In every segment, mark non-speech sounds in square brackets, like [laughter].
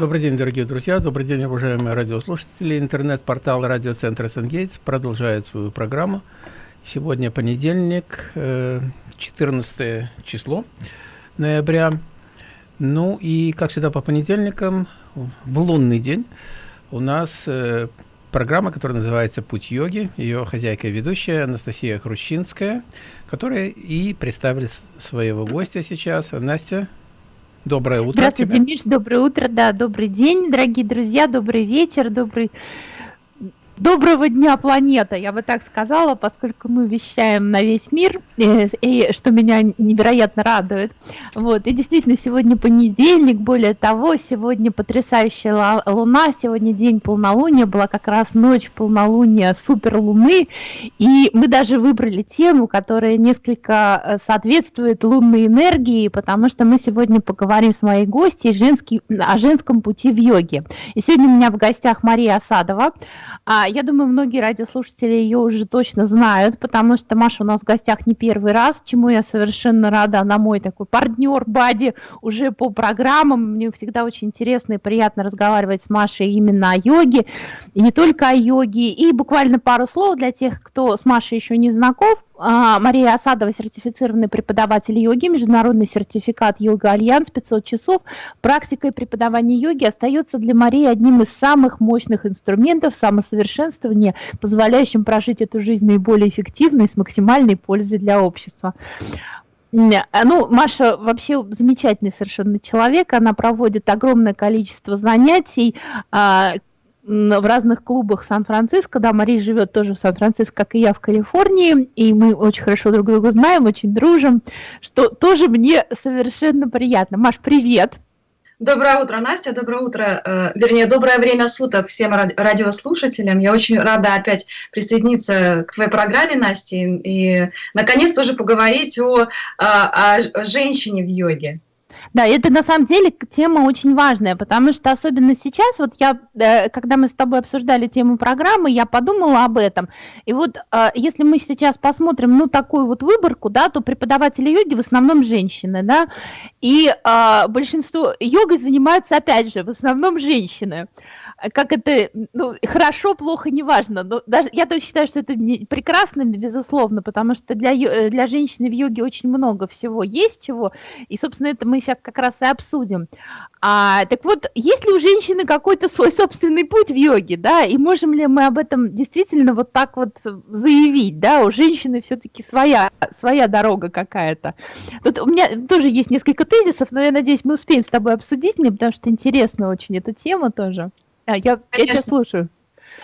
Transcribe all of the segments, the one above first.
Добрый день, дорогие друзья, добрый день, уважаемые радиослушатели. Интернет-портал радиоцентра «Сангейтс» продолжает свою программу. Сегодня понедельник, 14 э, число ноября. Ну и, как всегда, по понедельникам, в лунный день, у нас э, программа, которая называется «Путь йоги». Ее хозяйка и ведущая Анастасия Хрущинская, которая и представили своего гостя сейчас. Настя, Доброе утро. Здравствуйте, тебе. Миш, доброе утро, да, добрый день, дорогие друзья, добрый вечер, добрый Доброго дня, планета, я бы так сказала, поскольку мы вещаем на весь мир, э, и, что меня невероятно радует. Вот, и действительно, сегодня понедельник, более того, сегодня потрясающая луна, сегодня день полнолуния, была как раз ночь полнолуния суперлуны, и мы даже выбрали тему, которая несколько э, соответствует лунной энергии, потому что мы сегодня поговорим с моей гостьей женский, о женском пути в йоге. И сегодня у меня в гостях Мария Осадова, а я думаю, многие радиослушатели ее уже точно знают, потому что Маша у нас в гостях не первый раз, чему я совершенно рада. Она мой такой партнер, buddy уже по программам. Мне всегда очень интересно и приятно разговаривать с Машей именно о йоге, и не только о йоге. И буквально пару слов для тех, кто с Машей еще не знаком. А, Мария Осадова, сертифицированный преподаватель йоги, международный сертификат Yoga Alliance, 500 часов. Практикой преподавания йоги остается для Марии одним из самых мощных инструментов самосовершенствования, позволяющим прожить эту жизнь наиболее эффективно и с максимальной пользой для общества. Ну, Маша вообще замечательный совершенно человек, она проводит огромное количество занятий, а, в разных клубах Сан-Франциско, да, Мария живет тоже в Сан-Франциско, как и я в Калифорнии, и мы очень хорошо друг друга знаем, очень дружим, что тоже мне совершенно приятно. Маш, привет! Доброе утро, Настя, доброе утро, э, вернее, доброе время суток всем радиослушателям. Я очень рада опять присоединиться к твоей программе, Настя, и наконец-то уже поговорить о, о, о женщине в йоге. Да, это на самом деле тема очень важная, потому что особенно сейчас, вот я, э, когда мы с тобой обсуждали тему программы, я подумала об этом. И вот э, если мы сейчас посмотрим, ну, такую вот выборку, да, то преподаватели йоги в основном женщины, да, и э, большинство йогой занимаются, опять же, в основном женщины как это, ну, хорошо, плохо, неважно, но даже я тоже считаю, что это прекрасно, безусловно, потому что для, э, для женщины в йоге очень много всего есть чего, и, собственно, это мы сейчас как раз и обсудим. А, так вот, есть ли у женщины какой-то свой собственный путь в йоге, да, и можем ли мы об этом действительно вот так вот заявить, да, у женщины все-таки своя, своя дорога какая-то. Тут у меня тоже есть несколько тезисов, но я надеюсь, мы успеем с тобой обсудить мне, потому что интересна очень эта тема тоже. А, я, я тебя слушаю.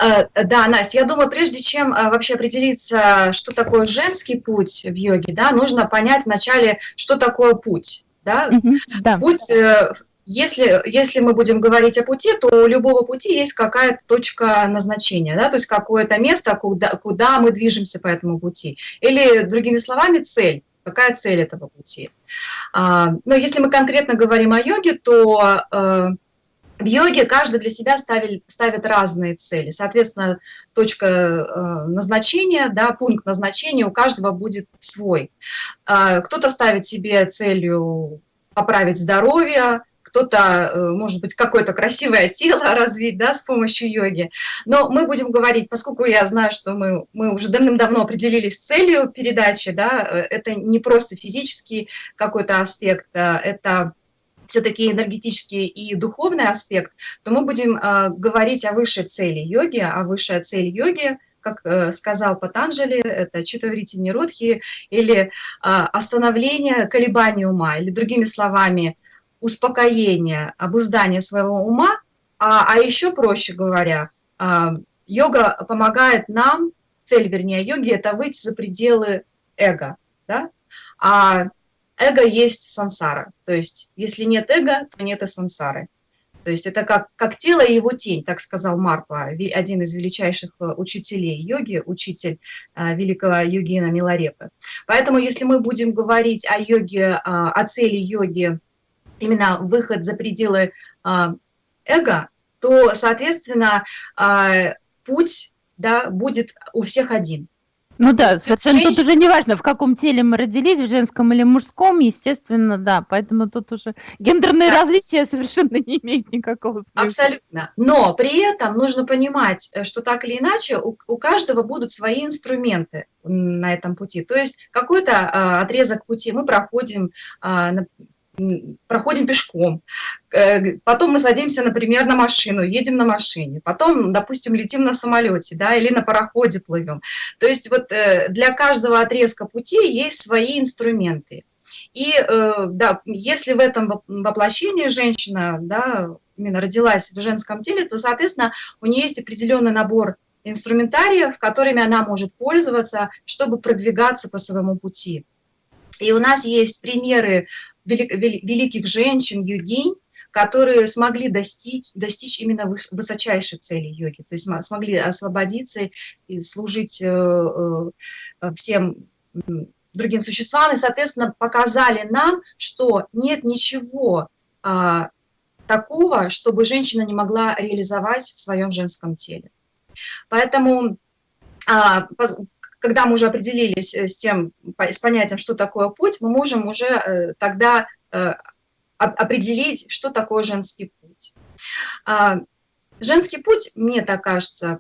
Э, да, Настя, я думаю, прежде чем э, вообще определиться, что такое женский путь в йоге, да, нужно понять вначале, что такое путь. Да? Угу, да. Путь, э, если, если мы будем говорить о пути, то у любого пути есть какая-то точка назначения, да, то есть какое-то место, куда, куда мы движемся по этому пути. Или, другими словами, цель. Какая цель этого пути? А, но если мы конкретно говорим о йоге, то в йоге каждый для себя ставит, ставит разные цели. Соответственно, точка э, назначения, да, пункт назначения у каждого будет свой. Э, Кто-то ставит себе целью поправить здоровье, кто-то, э, может быть, какое-то красивое [laughs] тело развить да, с помощью йоги. Но мы будем говорить, поскольку я знаю, что мы, мы уже давным-давно определились с целью передачи, да, э, это не просто физический какой-то аспект, а это все-таки энергетический и духовный аспект, то мы будем э, говорить о высшей цели йоги, а высшая цель йоги как э, сказал Патанджали, это читаврити ниродхи, или э, остановление колебаний ума, или другими словами, успокоение, обуздание своего ума, а, а еще проще говоря, э, йога помогает нам, цель, вернее, йоги, это выйти за пределы эго, да? а эго есть сансара. То есть, если нет эго, то нет и сансары. То есть это как, как тело и его тень, так сказал Марпа, один из величайших э, учителей йоги, учитель э, великого йогина Миларепы. Поэтому если мы будем говорить о йоге, э, о цели йоги, именно выход за пределы эго, то, соответственно, путь да, будет у всех один. Ну да, совершенно женщина... тут уже не важно, в каком теле мы родились, в женском или мужском, естественно, да. Поэтому тут уже гендерные да. различия совершенно не имеют никакого смысла. Абсолютно. Но при этом нужно понимать, э, что так или иначе у, у каждого будут свои инструменты на этом пути. То есть какой-то а, отрезок пути мы проходим, а, проходим пешком, э, потом мы садимся, например, на машину, едем на машине, потом, допустим, летим на самолете, да, или на пароходе плывем. То есть вот э, для каждого отрезка пути есть свои инструменты. И э, да, если в этом воплощении женщина, да, именно родилась в женском теле, то, соответственно, у нее есть определенный набор инструментариев, которыми она может пользоваться, чтобы продвигаться по своему пути. И у нас есть примеры великих женщин, йогинь, которые смогли достичь, достичь именно высочайшей цели йоги, то есть смогли освободиться и служить э, э, всем другим существам, и, соответственно, показали нам, что нет ничего а, такого, чтобы женщина не могла реализовать в своем женском теле. Поэтому а, когда мы уже определились э, с тем, с понятием, что такое путь, мы можем уже э, тогда э, определить, что такое женский путь. А, женский путь, мне так кажется,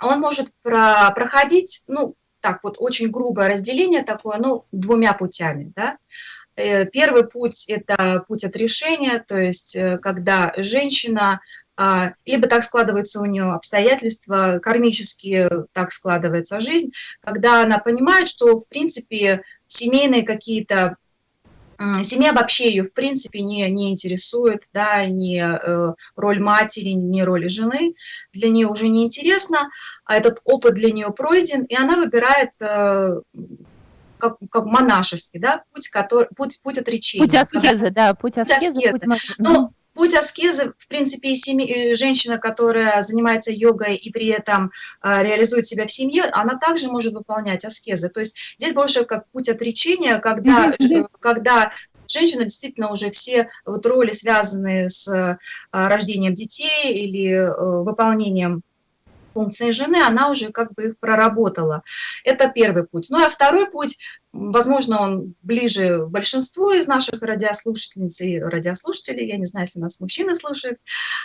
он может проходить, ну, так вот, очень грубое разделение такое, ну, двумя путями, да. Первый путь – это путь отрешения, то есть когда женщина либо так складываются у нее обстоятельства, кармические так складывается жизнь, когда она понимает, что, в принципе, семейные какие-то Семья вообще ее, в принципе, не, не интересует, да, ни э, роль матери, ни роль жены, для нее уже не интересно, а этот опыт для нее пройден, и она выбирает э, как, как монашеский, да, путь, который, путь, путь отречения. Путь аскезы, да, путь аскезы. Путь аскезы. Путь... Но Путь аскезы, в принципе, и семьи, женщина, которая занимается йогой и при этом а, реализует себя в семье, она также может выполнять аскезы. То есть здесь больше как путь отречения, когда, когда женщина действительно уже все вот роли, связанные с а, рождением детей или э, выполнением функции жены, она уже как бы их проработала. Это первый путь. Ну а второй путь, возможно, он ближе большинству из наших радиослушательниц и радиослушателей, я не знаю, если нас мужчины слушают,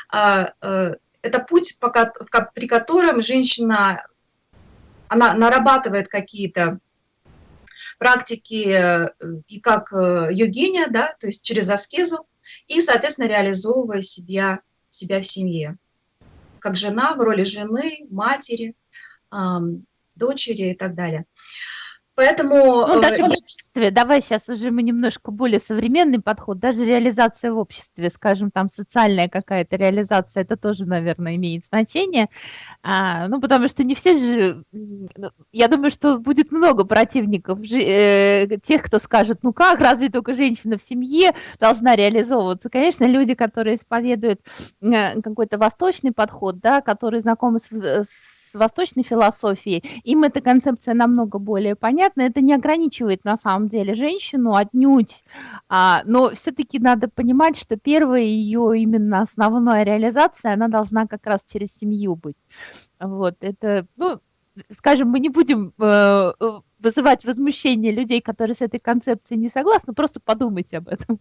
а, э, это путь, при котором женщина, она нарабатывает какие-то практики э, и как э, йогиня, да, то есть через аскезу, и, соответственно, реализовывая себя, себя в семье как жена, в роли жены, матери, дочери и так далее. Поэтому... Ну, даже в обществе, давай сейчас уже мы немножко более современный подход, даже реализация в обществе, скажем, там социальная какая-то реализация, это тоже, наверное, имеет значение, а, ну, потому что не все же, ну, я думаю, что будет много противников, э, тех, кто скажет, ну как, разве только женщина в семье должна реализовываться? Конечно, люди, которые исповедуют э, какой-то восточный подход, да, которые знакомы с, с с восточной философией, им эта концепция намного более понятна. Это не ограничивает на самом деле женщину отнюдь, а, но все-таки надо понимать, что первая ее именно основная реализация, она должна как раз через семью быть. Вот, это, ну, скажем, мы не будем э, вызывать возмущение людей, которые с этой концепцией не согласны, просто подумайте об этом.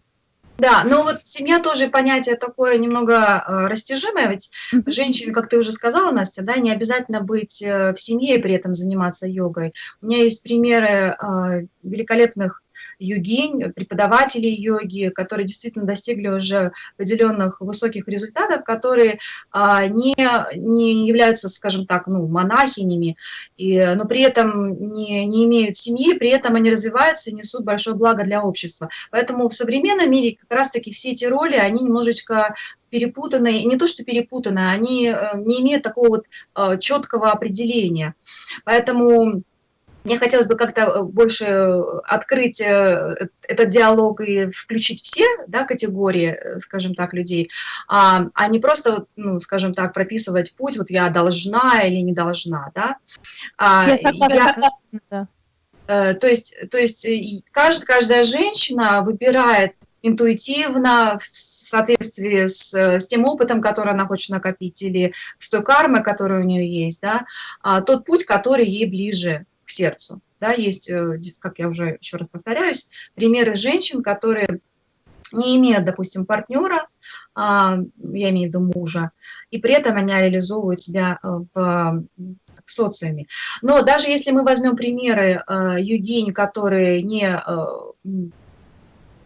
Да, но вот семья тоже понятие такое немного э, растяжимое, ведь женщине, как ты уже сказала, Настя, да, не обязательно быть э, в семье и при этом заниматься йогой. У меня есть примеры э, великолепных йогинь, преподавателей йоги, которые действительно достигли уже определенных высоких результатов, которые а, не, не являются, скажем так, ну, монахинями, и, но при этом не, не имеют семьи, при этом они развиваются и несут большое благо для общества. Поэтому в современном мире как раз-таки все эти роли, они немножечко перепутанные, не то, что перепутанные, они э, не имеют такого вот э, четкого определения. Поэтому мне хотелось бы как-то э, больше э, открыть э, этот диалог и включить все да, категории, скажем так, людей, а, а не просто, ну, скажем так, прописывать путь, вот я должна или не должна. Да? А, я согласна. Я, то есть, то есть каждая, каждая женщина выбирает интуитивно, в соответствии с, с тем опытом, который она хочет накопить, или с той кармой, которая у нее есть, да, а, тот путь, который ей ближе к сердцу. Да, есть, э, как я уже еще раз повторяюсь, примеры женщин, которые не имеют, допустим, партнера, а, я имею в виду мужа, и при этом они реализовывают себя э, в, в социуме. Но даже если мы возьмем примеры э, Евгений, которые не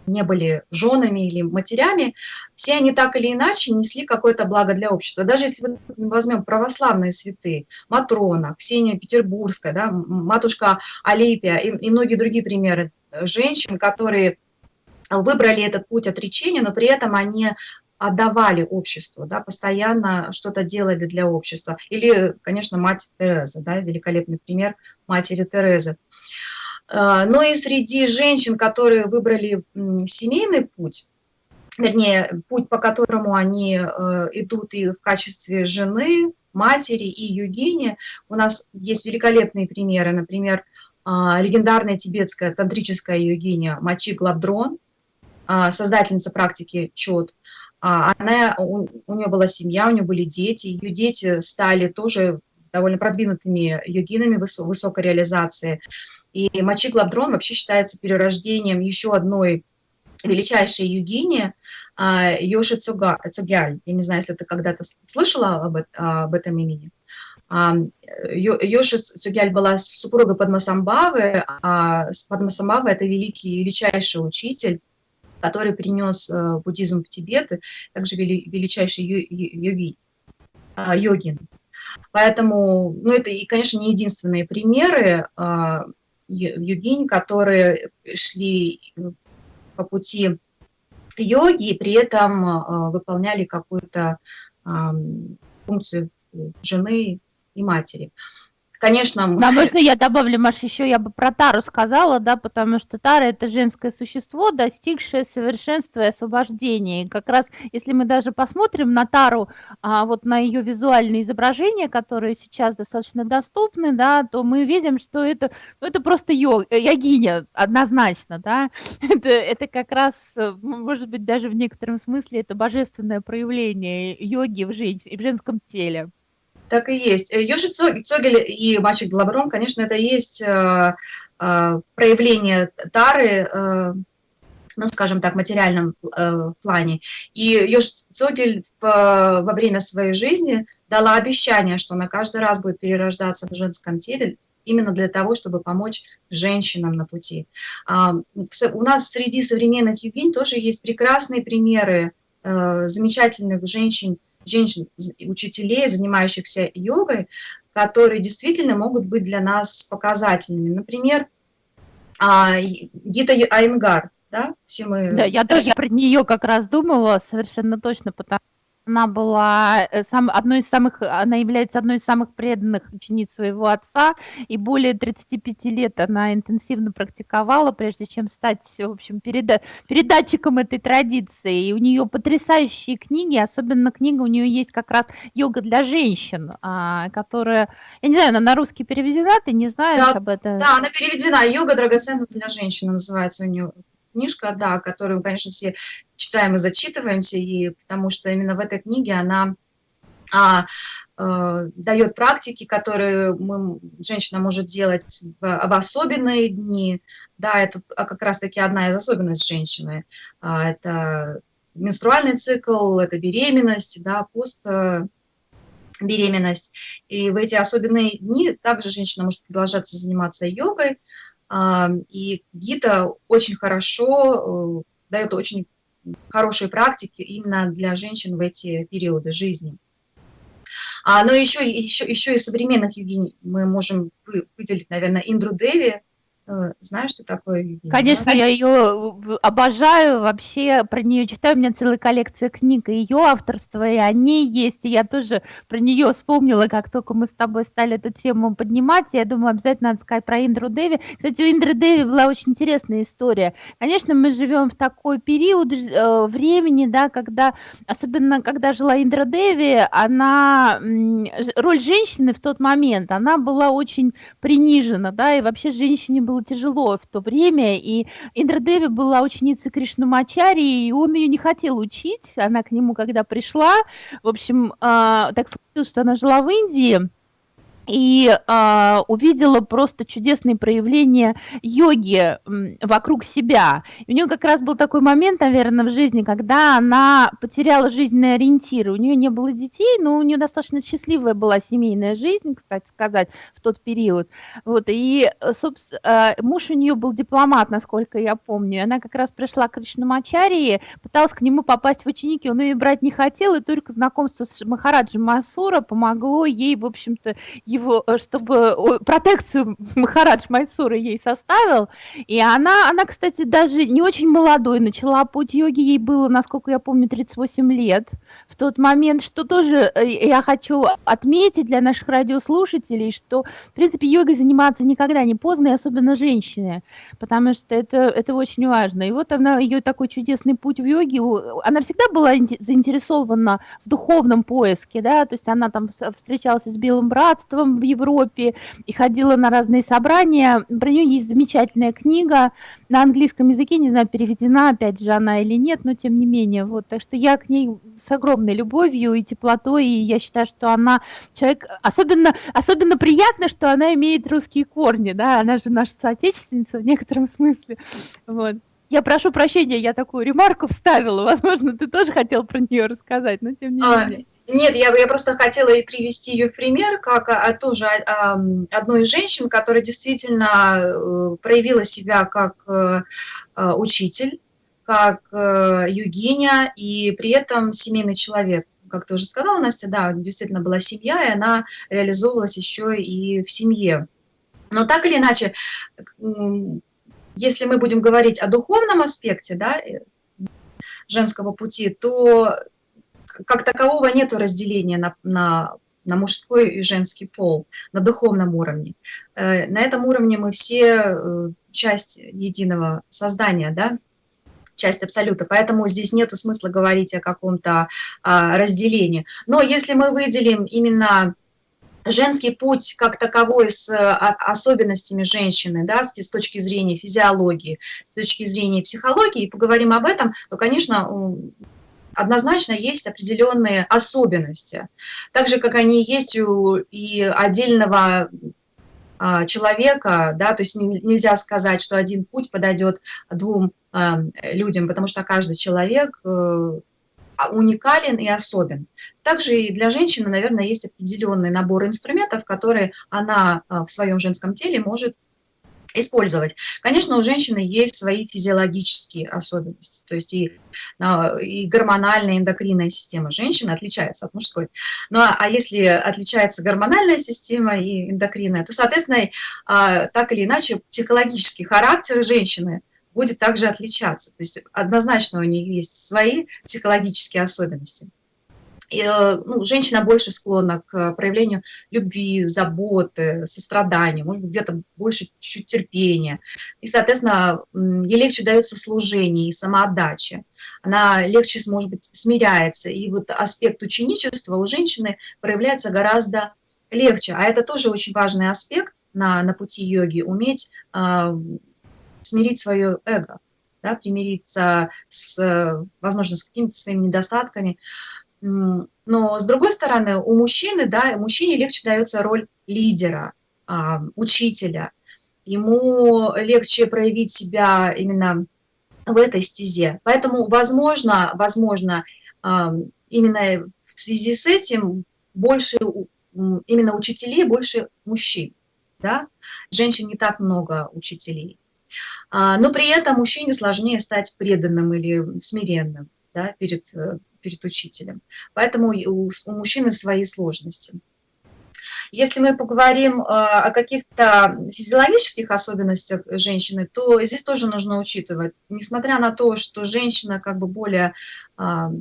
не были женами или матерями, все они так или иначе несли какое-то благо для общества. Даже если мы возьмем православные святые, Матрона, Ксения Петербургская, да, матушка Алипия и, и многие другие примеры женщин, которые выбрали этот путь отречения, но при этом они отдавали обществу, да, постоянно что-то делали для общества. Или, конечно, мать Тереза, да, великолепный пример матери Терезы. А, но и среди женщин, которые выбрали семейный путь, вернее, путь, по которому они э, идут и в качестве жены, матери и югини, у нас есть великолепные примеры, например, а, легендарная тибетская тантрическая йогиня Мачи Глабдрон, а, создательница практики чот. Она, у, у нее была семья, у нее были дети, ее дети стали тоже довольно продвинутыми йогинами высокой реализации. И Мачи Глабдрон вообще считается перерождением еще одной величайшей югини а, Йоши Цугяль. Я не знаю, если ты когда-то слышала об, об этом имени. А, Йоши Цугяль была супругой Падмасамбавы, а Падмасамбава – это великий, величайший учитель, который принес э, буддизм в Тибет, также величайший йоги, йогин. Поэтому, ну, это, и, конечно, не единственные примеры йогинь, которые шли по пути йоги и при этом а, выполняли какую-то функцию жены и матери. Конечно... Да, можно я добавлю, Маша, еще я бы про Тару сказала, да, потому что Тара – это женское существо, достигшее совершенства и освобождения. И как раз, если мы даже посмотрим на Тару, а, вот на ее визуальные изображения, которые сейчас достаточно доступны, да, то мы видим, что это, ну, это просто йог, э, йогиня, однозначно, да. [laughs] Это, это как раз, э, может быть, даже в некотором смысле это божественное проявление йоги в, жен... в женском теле. Так и есть. Э, Йоши Цогель и мальчик Глаброн, конечно, это есть э, э, проявление тары, ну, скажем так, материальном плане. И Йоши Цогель во время своей жизни дала обещание, что она каждый раз будет перерождаться в женском теле, именно для того, чтобы помочь женщинам на пути. А, у нас среди современных югинь тоже есть прекрасные примеры замечательных женщин, женщин, учителей, занимающихся йогой, которые действительно могут быть для нас показательными. Например, а, Гита Айнгар, да, все мы... Да, я тоже [laughs] про нее как раз думала совершенно точно, потому она была э, сам, одной из самых, она является одной из самых преданных учениц своего отца, и более 35 лет она интенсивно практиковала, прежде чем стать, в общем, переда передатчиком этой традиции. И у нее потрясающие книги, особенно книга у нее есть как раз «Йога для женщин», а, которая, я не знаю, она на русский переведена, ты не знаешь да, об этом? Да, она переведена, «Йога драгоценность для женщин» называется у нее книжка, да, которую, конечно, все читаем и зачитываемся, и потому что именно в этой книге она а, э, дает практики, которые мы, женщина может делать в, в особенные дни. Да, это а как раз-таки одна из особенностей женщины. А, это менструальный цикл, это беременность, да, пост беременность. И в эти особенные дни также женщина может продолжаться заниматься йогой, и Гита очень хорошо э, дает очень хорошие практики именно для женщин в эти периоды жизни. А, но еще, еще, еще из современных йогинь мы можем выделить, наверное, Индру Деви, знаешь, что такое Евгения? Конечно, я ее обожаю, вообще про нее читаю, у меня целая коллекция книг ее авторства, и они есть, и я тоже про нее вспомнила, как только мы с тобой стали эту тему поднимать, я думаю, обязательно надо сказать про Индру Деви. Кстати, у Индры Деви была очень интересная история. Конечно, мы живем в такой период э, времени, да, когда, особенно когда жила Индра Деви, она, роль женщины в тот момент, она была очень принижена, да, и вообще женщине было тяжело в то время, и Индра Деви была ученицей Кришнамачари, и он ее не хотел учить, она к нему когда пришла, в общем, э, так случилось, что она жила в Индии, и э, увидела просто чудесные проявления йоги вокруг себя. И у нее как раз был такой момент, наверное, в жизни, когда она потеряла жизненные ориентиры. У нее не было детей, но у нее достаточно счастливая была семейная жизнь, кстати сказать, в тот период. Вот, и, собственно, э, муж у нее был дипломат, насколько я помню. И она как раз пришла к Кришнамачарии, пыталась к нему попасть в ученики, он ее брать не хотел, и только знакомство с Махараджи Масура помогло ей, в общем-то, его, э, чтобы протекцию Махарадж Майсура ей составил, и она, она, кстати, даже не очень молодой, начала путь йоги, ей было, насколько я помню, 38 лет в тот момент, что тоже э, я хочу отметить для наших радиослушателей, что, в принципе, йогой заниматься никогда не поздно, и особенно женщине, потому что это, это очень важно. И вот она, ее такой чудесный путь в йоге, она всегда была заинтересована в духовном поиске, да, то есть она там встречалась с Белым Братством в Европе, Европе и ходила на разные собрания. Про нее есть замечательная книга на английском языке, не знаю, переведена опять же она или нет, но тем не менее. Вот, так что я к ней с огромной любовью и теплотой, и я считаю, что она человек, особенно, особенно приятно, что она имеет русские корни, да, она же наша соотечественница в некотором смысле. Вот. Я прошу прощения, я такую ремарку вставила. Возможно, ты тоже хотел про нее рассказать, но тем не а, менее. Нет, я, я просто хотела и привести ее в пример, как а, а, тоже а, одной из женщин, которая действительно э, проявила себя как а, учитель, как а, югиня и при этом семейный человек. Как ты уже сказала, Настя, да, действительно была семья, и она реализовывалась еще и в семье. Но так или иначе, если мы будем говорить о духовном аспекте да, э, женского пути, то как такового нет разделения на, на, на мужской и женский пол, на духовном уровне. Э, на этом уровне мы все э, часть единого создания, да, часть абсолюта, поэтому здесь нет смысла говорить о каком-то а, разделении. Но если мы выделим именно женский путь как таковой с э, особенностями женщины, да, с точки зрения физиологии, с точки зрения психологии, и поговорим об этом, то, конечно, однозначно есть определенные особенности. Так же, как они есть у и отдельного а, человека, да, то есть нельзя сказать, что один путь подойдет двум а, людям, потому что каждый человек э, уникален и особен. Также и для женщины, наверное, есть определенный набор инструментов, которые она а, в своем женском теле может использовать. Конечно, у женщины есть свои физиологические особенности, то есть и, а, и гормональная, эндокринная система женщины отличается от мужской. Ну а, а если отличается гормональная система и эндокринная, то, соответственно, так или иначе психологический характер женщины будет также отличаться. То есть однозначно у нее есть свои психологические особенности. И, э, ну, женщина больше склонна к проявлению любви, заботы, сострадания, может быть, где-то больше чуть терпения. И, соответственно, ей легче дается служение и самоотдача. Она легче, может быть, смиряется. И вот аспект ученичества у женщины проявляется гораздо легче. А это тоже очень важный аспект на, на пути йоги, уметь а, смирить свое эго, да, примириться с, возможно, с какими-то своими недостатками. Но с другой стороны, у мужчины, да, мужчине легче дается роль лидера, а, учителя. Ему легче проявить себя именно в этой стезе. Поэтому, возможно, возможно, а, именно в связи с этим больше именно учителей, больше мужчин. Да? Женщин не так много учителей. А, но при этом мужчине сложнее стать преданным или смиренным да, перед, э, перед учителем. Поэтому у, у мужчины свои сложности. Если мы поговорим э, о каких-то физиологических особенностях женщины, то здесь тоже нужно учитывать, несмотря на то, что женщина как бы более а,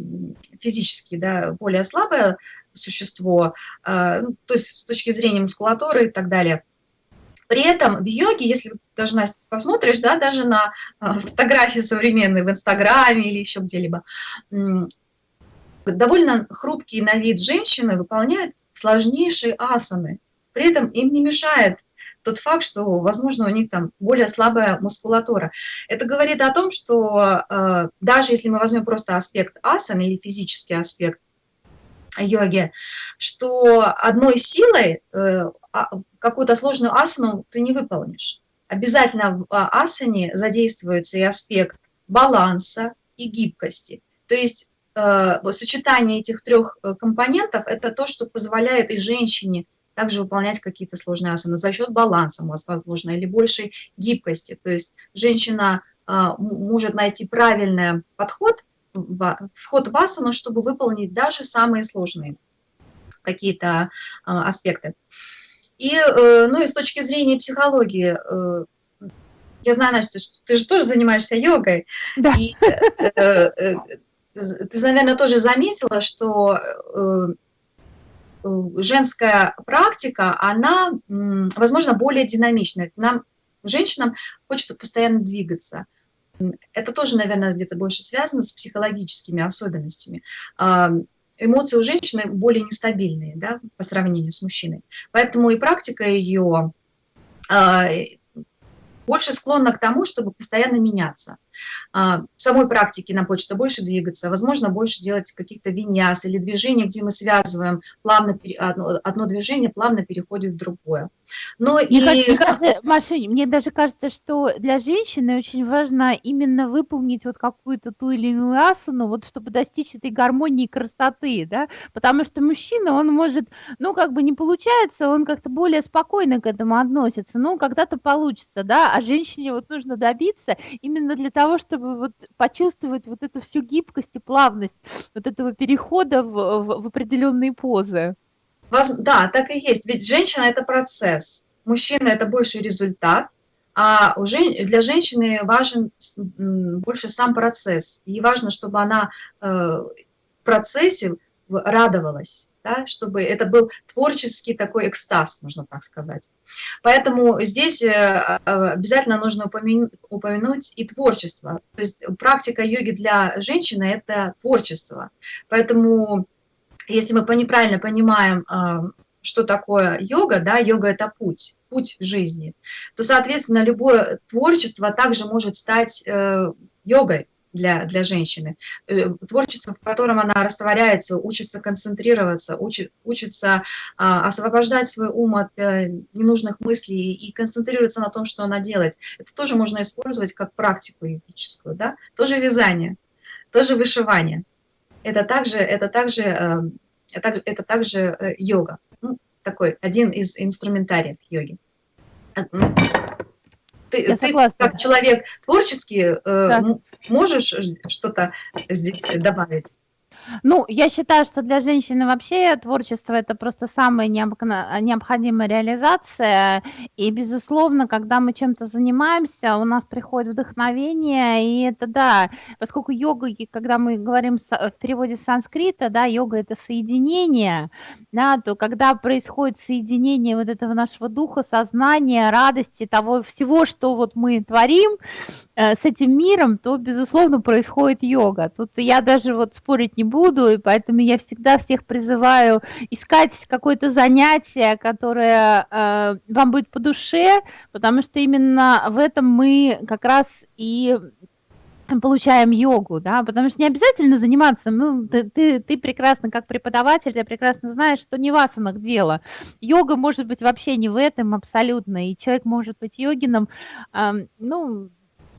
физически, да, более слабое существо, а, ну, то есть с точки зрения мускулатуры и так далее, при этом в йоге, если даже, Настя, посмотришь, да, даже на а, фотографии современные в Инстаграме или еще где-либо, довольно хрупкие на вид женщины выполняют сложнейшие асаны. При этом им не мешает тот факт, что, возможно, у них там более слабая мускулатура. Это говорит о том, что э, даже если мы возьмем просто аспект асан или физический аспект йоги, что одной силой э, какую-то сложную асану ты не выполнишь. Обязательно в асане задействуется и аспект баланса и гибкости. То есть э, сочетание этих трех э, компонентов – это то, что позволяет и женщине также выполнять какие-то сложные асаны за счет баланса, возможно, или большей гибкости. То есть женщина а, может найти правильный подход, вход в асану, чтобы выполнить даже самые сложные какие-то а, аспекты. И, э, ну, и с точки зрения психологии, э, я знаю, Настя, что ты же тоже занимаешься йогой. Да. И, э, ты, наверное, тоже заметила, что женская практика, она, возможно, более динамичная. Нам, женщинам, хочется постоянно двигаться. Это тоже, наверное, где-то больше связано с психологическими особенностями. Эмоции у женщины более нестабильные да, по сравнению с мужчиной. Поэтому и практика ее а, больше склонна к тому, чтобы постоянно меняться. А, в самой практике нам хочется больше двигаться, возможно, больше делать каких-то виньяс или движений, где мы связываем плавно, одно, одно движение плавно переходит в другое. Но мне, и... кажется, мне, кажется, Маша, мне даже кажется, что для женщины очень важно именно выполнить вот какую-то ту или иную асану, вот чтобы достичь этой гармонии и красоты, да, потому что мужчина, он может, ну, как бы не получается, он как-то более спокойно к этому относится, ну, когда-то получится, да, а женщине вот нужно добиться именно для того, чтобы вот почувствовать вот эту всю гибкость и плавность вот этого перехода в, в, в определенные позы. Да, так и есть. Ведь женщина – это процесс, мужчина – это больше результат, а для женщины важен больше сам процесс. Ей важно, чтобы она э, в процессе радовалась, да, чтобы это был творческий такой экстаз, можно так сказать. Поэтому здесь э, обязательно нужно упомянуть и творчество. То есть практика йоги для женщины – это творчество. Поэтому если мы неправильно понимаем, а, что такое йога, да, йога – это путь, путь жизни, то, соответственно, любое творчество также может стать э, йогой для, для женщины. Э, творчество, в котором она растворяется, учится концентрироваться, учит, учится а, освобождать свой ум от а, ненужных мыслей и концентрироваться на том, что она делает. Это тоже можно использовать как практику йогическую, да? Тоже вязание, тоже вышивание это также, это также, эм, это, также э, йога. Ну, такой один из инструментариев йоги. Э, ты, ты как человек творческий э, да. можешь что-то здесь добавить? Ну, я считаю, что для женщины вообще творчество это просто самая необходимая реализация. И, безусловно, когда мы чем-то занимаемся, у нас приходит вдохновение, и это да, поскольку йога, когда мы говорим в переводе с санскрита, да, йога это соединение, да, то когда происходит соединение вот этого нашего духа, сознания, радости, того всего, что вот мы творим, Э, с этим миром, то, безусловно, происходит йога. Тут я даже вот спорить не буду, и поэтому я всегда всех призываю искать какое-то занятие, которое э, вам будет по душе, потому что именно в этом мы как раз и получаем йогу, да, потому что не обязательно заниматься, ну, ты, ты, ты прекрасно, как преподаватель, ты прекрасно знаешь, что не в асанах дело. Йога может быть вообще не в этом абсолютно, и человек может быть йогином, э, ну,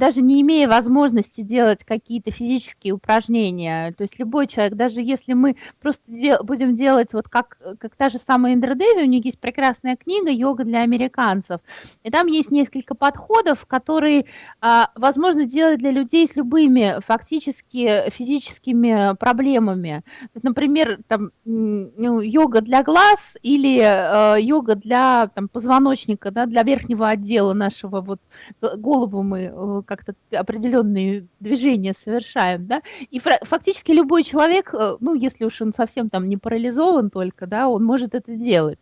даже не имея возможности делать какие-то физические упражнения. То есть любой человек, даже если мы просто дел, будем делать вот как, как та же самая Индра Деви, у них есть прекрасная книга «Йога для американцев», и там есть несколько подходов, которые а, возможно делать для людей с любыми фактически физическими проблемами. Например, там, ну, йога для глаз или э, йога для там, позвоночника, да, для верхнего отдела нашего, вот голову мы э, как-то определенные движения совершаем, да, и фактически любой человек, э, ну, если уж он совсем там не парализован только, да, он может это делать.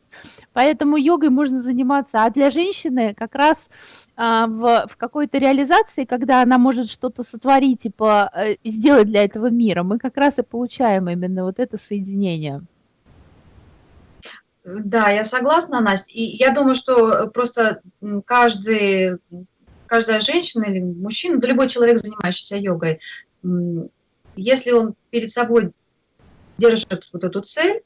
Поэтому йогой можно заниматься, а для женщины как раз а, в, в какой-то реализации, когда она может что-то сотворить э, сделать для этого мира, мы как раз и получаем именно вот это соединение. Да, я согласна, Настя. И я думаю, что просто каждый каждая женщина или мужчина, да любой человек, занимающийся йогой, если он перед собой держит вот эту цель,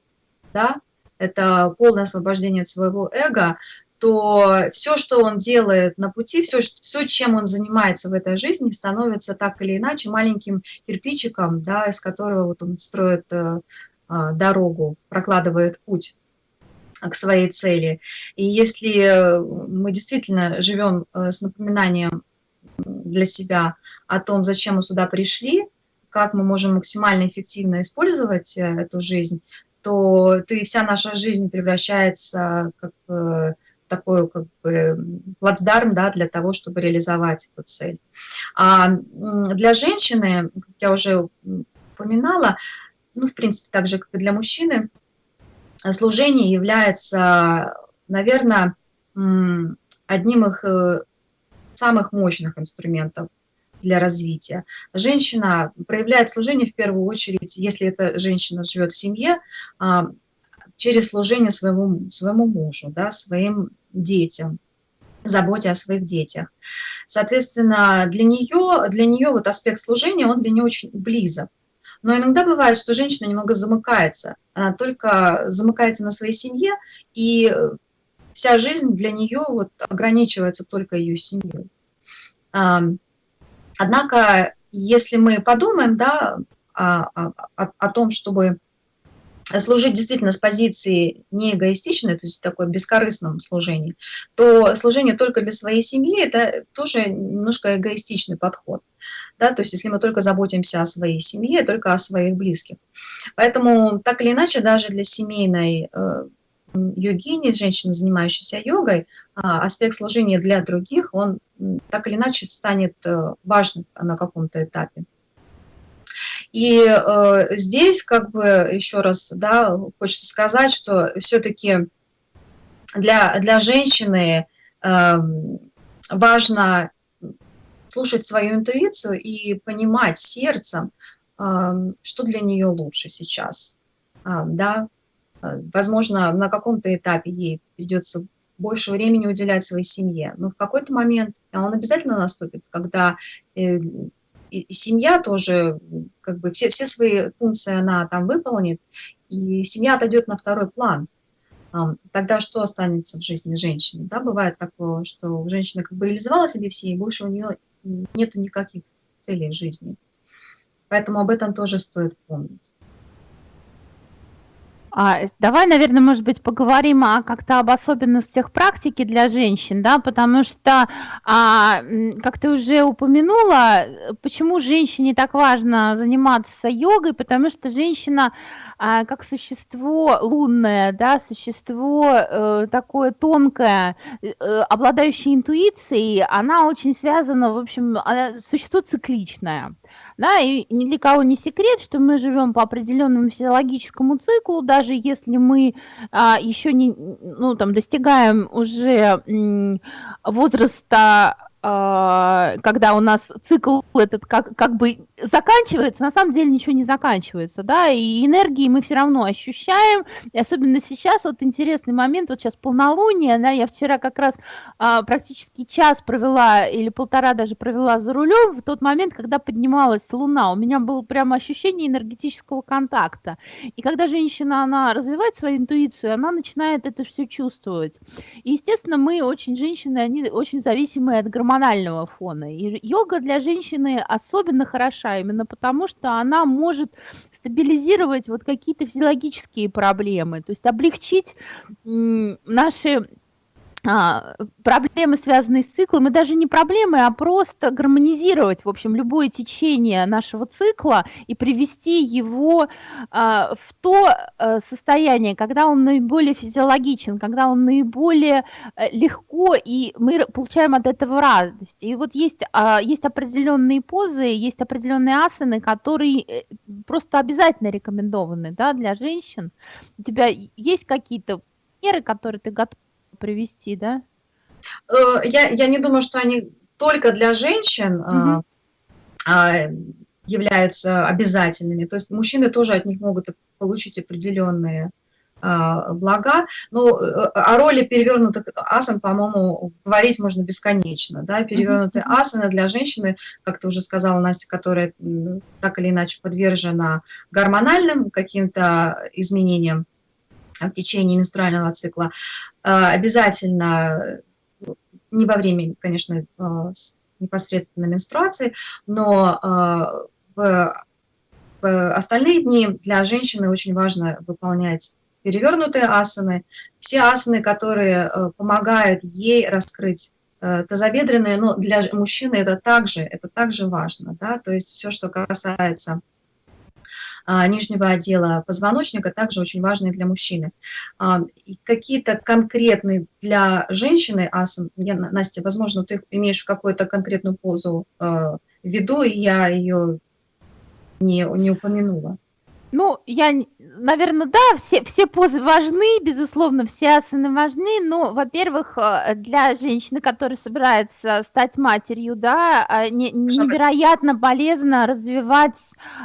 да, это полное освобождение от своего эго, то все, что он делает на пути, все, все, чем он занимается в этой жизни, становится так или иначе маленьким кирпичиком, да, из которого вот он строит э, а, дорогу, прокладывает путь к своей цели. И если мы действительно живем э, с напоминанием для себя о том, зачем мы сюда пришли, как мы можем максимально эффективно использовать э, эту жизнь, то ты, вся наша жизнь превращается как такой как бы плацдарм да, для того, чтобы реализовать эту цель. А для женщины, как я уже упоминала, ну, в принципе, так же, как и для мужчины, служение является, наверное, одним из э, самых мощных инструментов для развития. Женщина проявляет служение в первую очередь, если эта женщина живет в семье, а, через служение своему, своему мужу, да, своим детям, заботе о своих детях. Соответственно, для нее, для нее вот аспект служения, он для нее очень близок. Но иногда бывает, что женщина немного замыкается, она только замыкается на своей семье, и вся жизнь для нее вот ограничивается только ее семьей. Однако, если мы подумаем да, о, о, о том, чтобы служить действительно с позиции не эгоистичной, то есть такое бескорыстном служении, то служение только для своей семьи – это тоже немножко эгоистичный подход. Да? То есть если мы только заботимся о своей семье, только о своих близких. Поэтому так или иначе даже для семейной э, йогини, женщины, занимающейся йогой, а, аспект служения для других, он так или иначе станет э, важным на каком-то этапе. И э, здесь, как бы, еще раз, да, хочется сказать, что все-таки для, для женщины э, важно слушать свою интуицию и понимать сердцем, э, что для нее лучше сейчас. Э, да? Возможно, на каком-то этапе ей придется больше времени уделять своей семье, но в какой-то момент, он обязательно наступит, когда э, и, семья тоже, как бы все, все свои функции она там выполнит, и семья отойдет на второй план. Тогда что останется в жизни женщины? Да, бывает такое, что женщина как бы реализовала себе все, и больше у нее нету никаких целей в жизни. Поэтому об этом тоже стоит помнить. А, давай, наверное, может быть, поговорим о, как-то об особенностях практики для женщин, да, потому что, а, как ты уже упомянула, почему женщине так важно заниматься йогой, потому что женщина а, как существо лунное, да, существо э, такое тонкое, э, обладающее интуицией, она очень связана, в общем, она, существо цикличное. Да, и ни для кого не секрет, что мы живем по определенному физиологическому циклу, даже если мы а, еще не, ну, там, достигаем уже возраста когда у нас цикл этот как, как бы заканчивается, на самом деле ничего не заканчивается, да, и энергии мы все равно ощущаем, и особенно сейчас, вот интересный момент, вот сейчас полнолуние, да, я вчера как раз а, практически час провела, или полтора даже провела за рулем, в тот момент, когда поднималась луна, у меня было прямо ощущение энергетического контакта, и когда женщина, она развивает свою интуицию, она начинает это все чувствовать, и, естественно, мы очень, женщины, они очень зависимые от гормонов гормонального фона. И йога для женщины особенно хороша именно потому, что она может стабилизировать вот какие-то физиологические проблемы, то есть облегчить наши а, проблемы, связанные с циклом, и даже не проблемы, а просто гармонизировать, в общем, любое течение нашего цикла и привести его а, в то а, состояние, когда он наиболее физиологичен, когда он наиболее а, легко, и мы получаем от этого радость. И вот есть, а, есть определенные позы, есть определенные асаны, которые э, просто обязательно рекомендованы да, для женщин. У тебя есть какие-то меры, которые ты готов привести, да? Э, я, я не думаю, что они только для женщин угу. являются обязательными. То есть мужчины тоже от них могут получить определенные а, блага. Но э, о роли перевернутых асан, по-моему, говорить можно бесконечно. Да? Перевернутые асаны для женщины, как ты уже сказала, Настя, которая так или иначе подвержена гормональным каким-то изменениям, в течение менструального цикла. Обязательно, не во время, конечно, непосредственно менструации, но в, остальные дни для женщины очень важно выполнять перевернутые асаны, все асаны, которые помогают ей раскрыть Э, тазобедренные, но для мужчины это также, это также важно, да, то есть все, что касается нижнего отдела позвоночника, также очень важно и для мужчины. А, какие-то конкретные для женщины асан, я, Настя, возможно, ты имеешь какую-то конкретную позу э, в виду, и я ее не, не упомянула. Ну, я, наверное, да, все, все позы важны, безусловно, все асаны важны, но, во-первых, э, для женщины, которая собирается стать матерью, да, а, не, невероятно полезно развивать,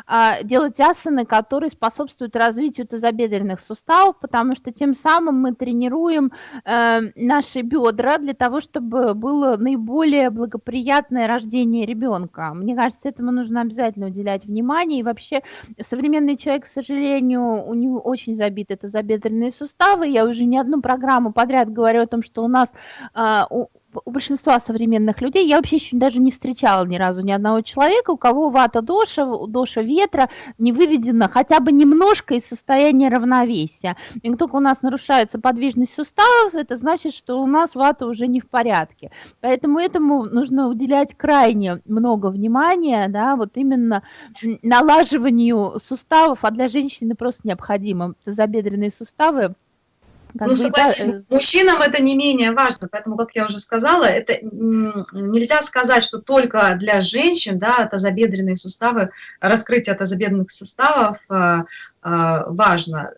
а, делать асаны, которые способствуют развитию тазобедренных суставов, потому что тем самым мы тренируем э, наши бедра для того, чтобы было наиболее благоприятное рождение ребенка. Мне кажется, этому нужно обязательно уделять внимание, и вообще современный человек к сожалению, у него очень забиты это забедренные суставы. Я уже не одну программу подряд говорю о том, что у нас а, у, у большинства современных людей, я вообще еще даже не встречала ни разу ни одного человека, у кого вата доша, доша ветра не выведена хотя бы немножко из состояния равновесия. И только у нас нарушается подвижность суставов, это значит, что у нас вата уже не в порядке. Поэтому этому нужно уделять крайне много внимания, да, вот именно налаживанию суставов, а для женщины просто необходимо забедренные суставы как ну, согласись, да, э, мужчинам это не менее важно, поэтому, как я уже сказала, это нельзя сказать, что только для женщин, да, тазобедренные суставы, раскрытие тазобедренных суставов а, а, важно.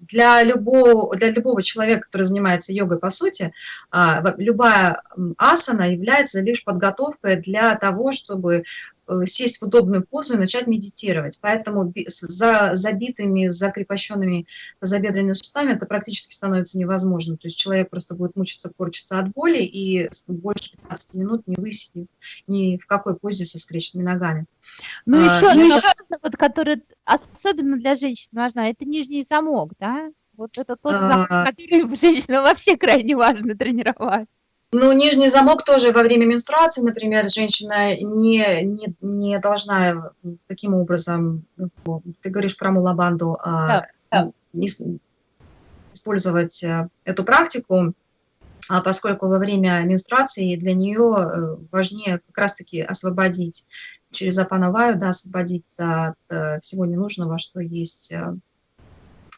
Для любого, для любого человека, который занимается йогой, по сути, а, любая асана является лишь подготовкой для того, чтобы сесть в удобную позу и начать медитировать. Поэтому за забитыми, закрепощенными тазобедренными суставами это практически становится невозможно. То есть человек просто будет мучиться, корчиться от боли и больше 15 минут не высидит ни в какой позе со скрещенными ногами. Ну а, еще, ну, еще вот, который особенно для женщин важна, это нижний замок, да? Вот это тот замок, а... который женщинам вообще крайне важно тренировать. Ну, нижний замок тоже во время менструации, например, женщина не, не, не должна таким образом, ну, ты говоришь про мулабанду, а, да, да. Не, использовать э, эту практику, а поскольку во время менструации для нее э, важнее как раз-таки освободить через апановаю, да, освободиться от э, всего ненужного, что есть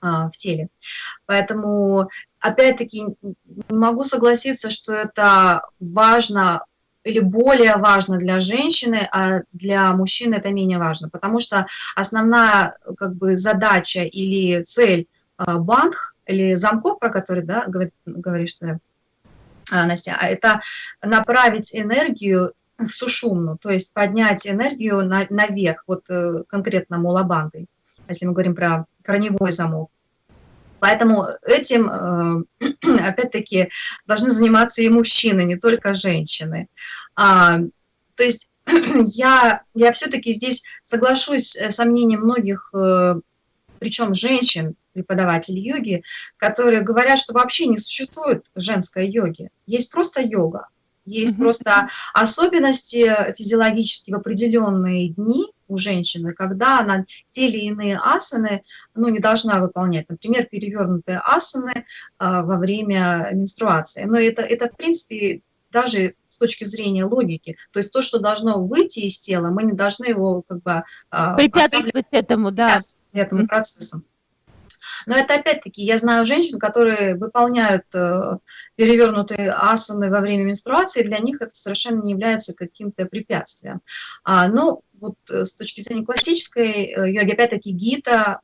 а, в теле. Поэтому, опять-таки, не могу согласиться, что это важно или более важно для женщины, а для мужчины это менее важно, потому что основная как бы, задача или цель а, бандх или замков, про которые да, говоришь ты, а, Настя, это направить энергию в сушумну, то есть поднять энергию на, наверх, вот э, конкретно мулабандой, если мы говорим про корневой замок. Поэтому этим, э, [clears throat] опять-таки, должны заниматься и мужчины, не только женщины. А, то есть [clears throat] я, я все-таки здесь соглашусь с мнением многих, э, причем женщин, преподавателей йоги, которые говорят, что вообще не существует женской йоги. Есть просто йога. Есть mm -hmm. просто особенности физиологические в определенные дни у женщины, когда она те или иные асаны ну, не должна выполнять. Например, перевернутые асаны а, во время менструации. Но это, это, в принципе, даже с точки зрения логики. То есть то, что должно выйти из тела, мы не должны его как бы... А, Препятствовать этому, да. Этому процессу. Но это опять-таки, я знаю женщин, которые выполняют э, перевернутые асаны во время менструации, для них это совершенно не является каким-то препятствием. А, но вот э, с точки зрения классической э, йоги, опять-таки Гита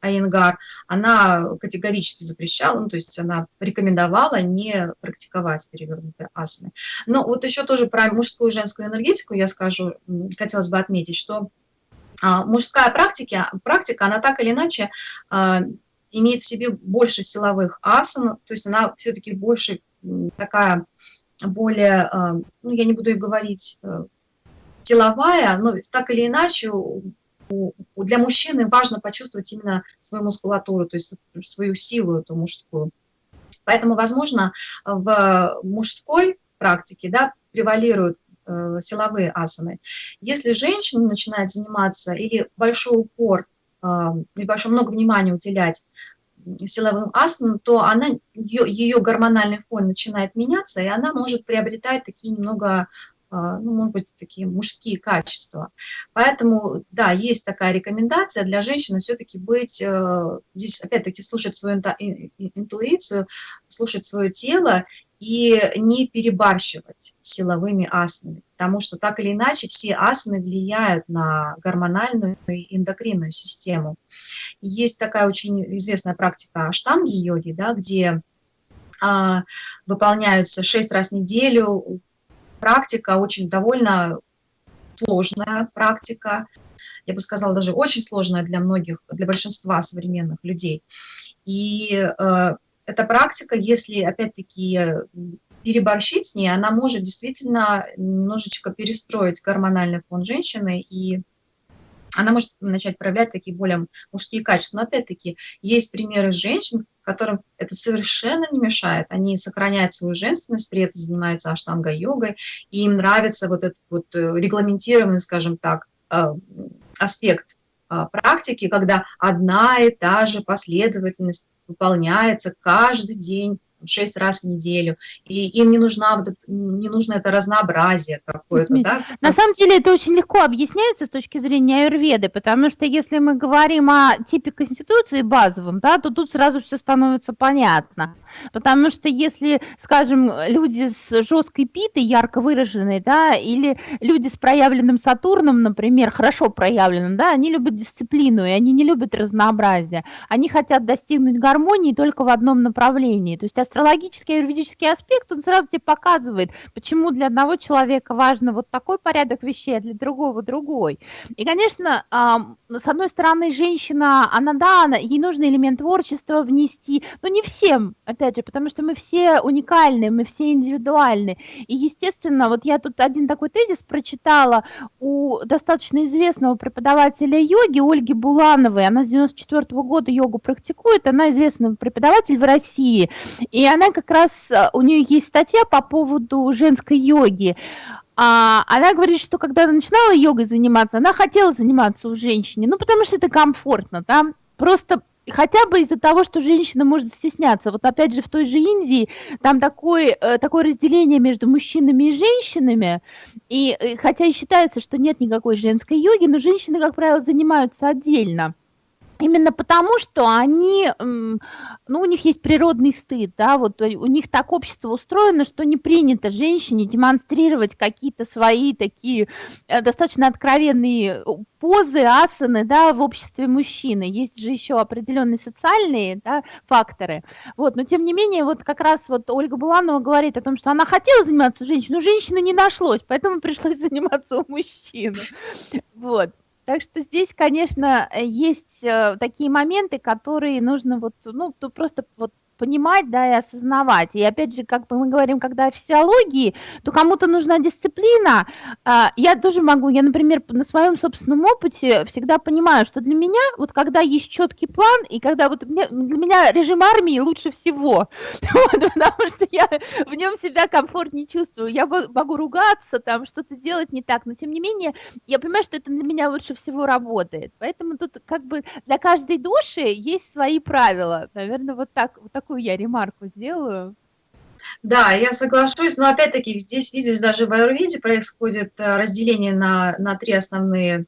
Айенгар, она категорически запрещала, ну, то есть она рекомендовала не практиковать перевернутые асаны. Но вот еще тоже про мужскую и женскую энергетику я скажу, хотелось бы отметить, что мужская практика, практика, она так или иначе а, имеет в себе больше силовых асан, то есть она все-таки больше такая, более, а, ну я не буду и говорить, э, силовая, но так или иначе для мужчины важно почувствовать именно свою мускулатуру, то есть свою силу эту мужскую. Поэтому, возможно, в мужской практике да, превалируют силовые асаны. Если женщина начинает заниматься или большой упор, э, или большое много внимания уделять силовым асанам, то она, ее, ее гормональный фон начинает меняться, и она может приобретать такие немного а, ну, может быть, такие мужские качества. Поэтому, да, есть такая рекомендация для женщины все-таки быть, э, здесь опять-таки слушать свою интуицию, слушать свое тело и не перебарщивать силовыми асанами, потому что так или иначе все асаны влияют на гормональную и эндокринную систему. Есть такая очень известная практика аштанги-йоги, да, где а, выполняются шесть раз в неделю практика, очень довольно сложная практика, я бы сказала, даже очень сложная для многих, для большинства современных людей. И э, эта практика, если, опять-таки, переборщить с ней, она может действительно немножечко перестроить гормональный фон женщины и она может начать проявлять такие более мужские качества. Но опять-таки есть примеры женщин, которым это совершенно не мешает. Они сохраняют свою женственность, при этом занимаются аштанга-йогой, и им нравится вот этот вот э, регламентированный, скажем так, э, аспект э, практики, когда одна и та же последовательность выполняется каждый день шесть раз в неделю, и им не, нужна, не нужно это разнообразие какое-то. Да? На самом деле это очень легко объясняется с точки зрения аюрведы, потому что если мы говорим о типе конституции базовом, да, то тут сразу все становится понятно. Потому что если, скажем, люди с жесткой питой, ярко выраженной, да, или люди с проявленным Сатурном, например, хорошо проявленным, да, они любят дисциплину, и они не любят разнообразие. Они хотят достигнуть гармонии только в одном направлении. То есть астрологический юридический аспект, он сразу тебе показывает, почему для одного человека важно вот такой порядок вещей, а для другого другой. И, конечно, с одной стороны, женщина, она, да, она, ей нужно элемент творчества внести, но не всем, опять же, потому что мы все уникальны, мы все индивидуальны. И, естественно, вот я тут один такой тезис прочитала у достаточно известного преподавателя йоги Ольги Булановой, она с 94 -го года йогу практикует, она известный преподаватель в России, и и она как раз, э, у нее есть статья по поводу женской йоги. А, она говорит, что когда она начинала йогой заниматься, она хотела заниматься у женщины, ну, потому что это комфортно, да, просто хотя бы из-за того, что женщина может стесняться. Вот опять же в той же Индии там такое, э, такое разделение между мужчинами и женщинами, и э, хотя и считается, что нет никакой женской йоги, но женщины, как правило, занимаются отдельно. Именно потому, что они, ну, у них есть природный стыд, да, вот у них так общество устроено, что не принято женщине демонстрировать какие-то свои такие э, достаточно откровенные э, позы, асаны, да, в обществе мужчины. Есть же еще определенные социальные, да, факторы. Вот, но тем не менее, вот как раз вот Ольга Буланова говорит о том, что она хотела заниматься женщиной, но женщины не нашлось, поэтому пришлось [laughs] заниматься у мужчины. Вот. Так что здесь, конечно, э, есть э, такие моменты, которые нужно вот, ну, просто вот понимать, да, и осознавать. И опять же, как мы говорим, когда о физиологии, то кому-то нужна дисциплина. А, я тоже могу, я, например, на своем собственном опыте всегда понимаю, что для меня, вот когда есть четкий план, и когда вот для меня режим армии лучше всего, [laughs] потому что я в нем себя комфортнее чувствую. Я могу ругаться, там, что-то делать не так, но тем не менее, я понимаю, что это для меня лучше всего работает. Поэтому тут как бы для каждой души есть свои правила. Наверное, вот так, вот такую я ремарку сделаю. Да, я соглашусь, но опять-таки здесь, видишь, даже в аюрведе происходит э, разделение на, на три основные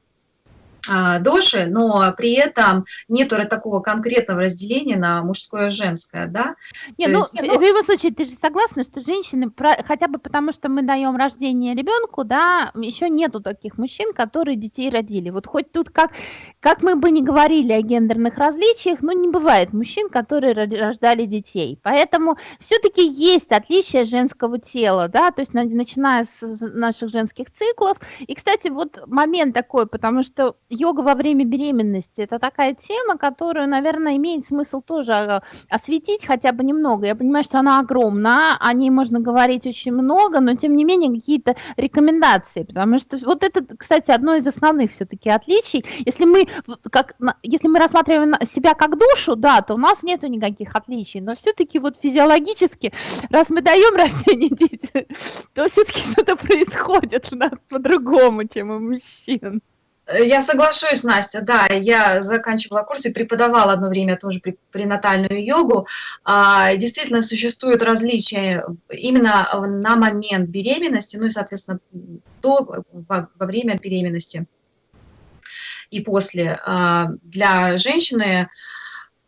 доши, но при этом нет такого конкретного разделения на мужское и женское, да? Не, ну, есть, ну, в любом случае, ты же согласна, что женщины, хотя бы потому, что мы даем рождение ребенку, да, еще нету таких мужчин, которые детей родили. Вот хоть тут как, как мы бы не говорили о гендерных различиях, но не бывает мужчин, которые рождали детей. Поэтому все-таки есть отличие женского тела, да, то есть начиная с наших женских циклов. И, кстати, вот момент такой, потому что йога во время беременности – это такая тема, которую, наверное, имеет смысл тоже а, осветить хотя бы немного. Я понимаю, что она огромна, о ней можно говорить очень много, но тем не менее какие-то рекомендации, потому что вот это, кстати, одно из основных все-таки отличий. Если мы, как, если мы рассматриваем себя как душу, да, то у нас нет никаких отличий, но все-таки вот физиологически, раз мы даем рождение детям, [laughs] то все-таки что-то происходит у нас по-другому, чем у мужчин. Я соглашусь, Настя, да, я заканчивала курс и преподавала одно время тоже пренатальную йогу. А, действительно, существуют различия именно на момент беременности, ну и, соответственно, во, во время беременности и после. А, для женщины,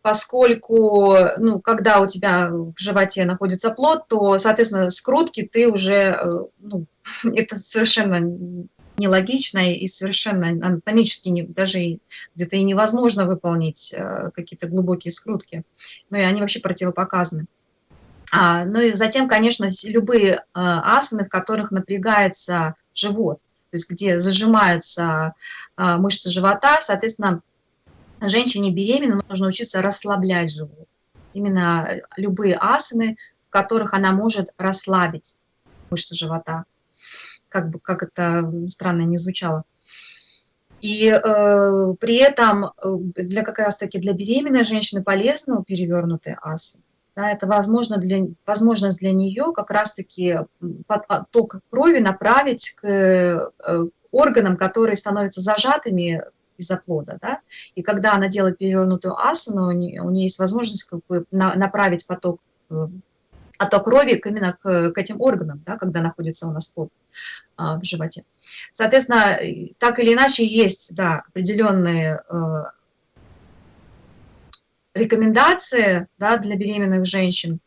поскольку, ну, когда у тебя в животе находится плод, то, соответственно, скрутки ты уже, э, ну, [laughs] это совершенно нелогично и совершенно анатомически не, даже где-то и невозможно выполнить э, какие-то глубокие скрутки. Ну и они вообще противопоказаны. А, ну и затем, конечно, любые э, асаны, в которых напрягается живот, то есть где зажимаются э, мышцы живота, соответственно, женщине беременной нужно учиться расслаблять живот. Именно любые асаны, в которых она может расслабить мышцы живота как бы как это странно не звучало. И э, при этом э, для как раз-таки для беременной женщины полезно перевернутые асы. Да, это возможно для, возможность для нее как раз-таки поток крови направить к э, органам, которые становятся зажатыми из-за плода. Да? И когда она делает перевернутую асану, у нее, у нее есть возможность как бы на, направить поток э, отток крови именно к, к этим органам, да, когда находится у нас плод а, в животе. Соответственно, так или иначе есть да, определенные э, рекомендации да, для беременных женщин,